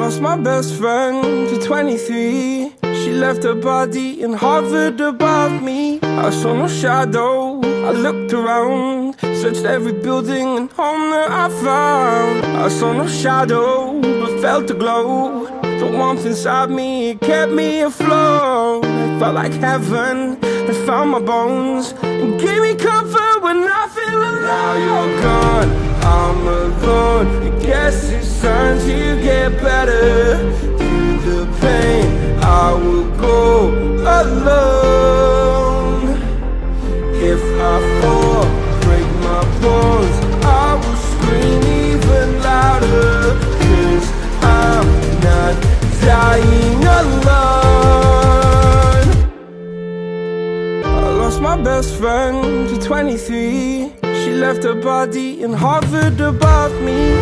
lost my best friend to 23 She left her body and hovered above me. I saw no shadow, I looked around Searched every building and home that I found. I saw no shadow, but felt the glow. The warmth inside me kept me afloat. It felt like heaven had found my bones And gave me comfort when I best friend to 23 She left her body and hovered above me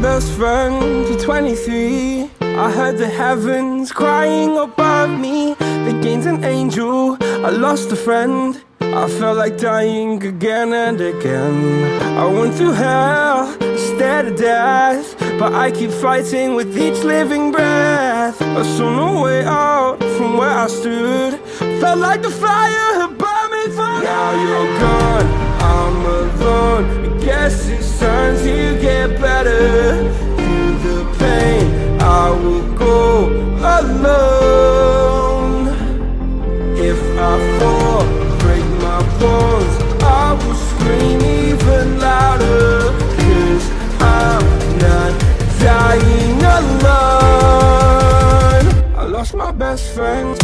best friend to 23 I heard the heavens crying above me. The gained an angel, I lost a friend. I felt like dying again and again. I went through hell, stared at death But I keep fighting with each living breath. I saw no way out from where I stood. Felt like the fire had burned me through Now you're gone, I'm alone. I guess it's time to get better best friend